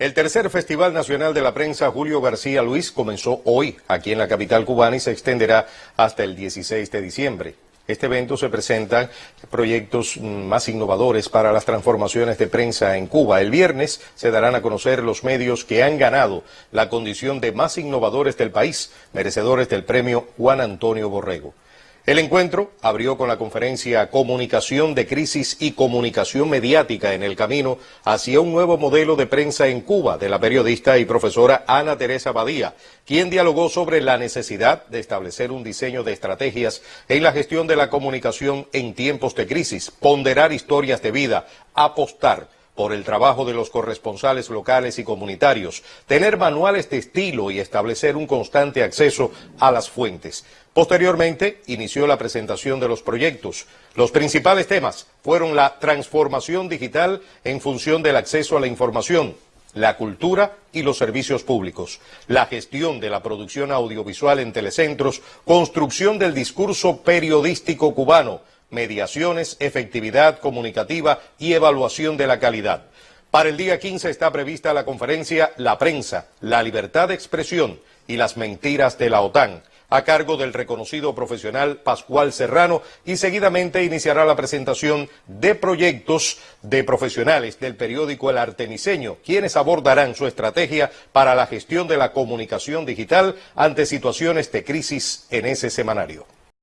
El tercer Festival Nacional de la Prensa Julio García Luis comenzó hoy aquí en la capital cubana y se extenderá hasta el 16 de diciembre. Este evento se presentan proyectos más innovadores para las transformaciones de prensa en Cuba. El viernes se darán a conocer los medios que han ganado la condición de más innovadores del país, merecedores del premio Juan Antonio Borrego. El encuentro abrió con la conferencia Comunicación de Crisis y Comunicación Mediática en el camino hacia un nuevo modelo de prensa en Cuba de la periodista y profesora Ana Teresa Badía, quien dialogó sobre la necesidad de establecer un diseño de estrategias en la gestión de la comunicación en tiempos de crisis, ponderar historias de vida, apostar por el trabajo de los corresponsales locales y comunitarios, tener manuales de estilo y establecer un constante acceso a las fuentes. Posteriormente, inició la presentación de los proyectos. Los principales temas fueron la transformación digital en función del acceso a la información, la cultura y los servicios públicos, la gestión de la producción audiovisual en telecentros, construcción del discurso periodístico cubano, mediaciones, efectividad comunicativa y evaluación de la calidad. Para el día 15 está prevista la conferencia La prensa, la libertad de expresión y las mentiras de la OTAN, a cargo del reconocido profesional Pascual Serrano y seguidamente iniciará la presentación de proyectos de profesionales del periódico El Artemiseño, quienes abordarán su estrategia para la gestión de la comunicación digital ante situaciones de crisis en ese semanario.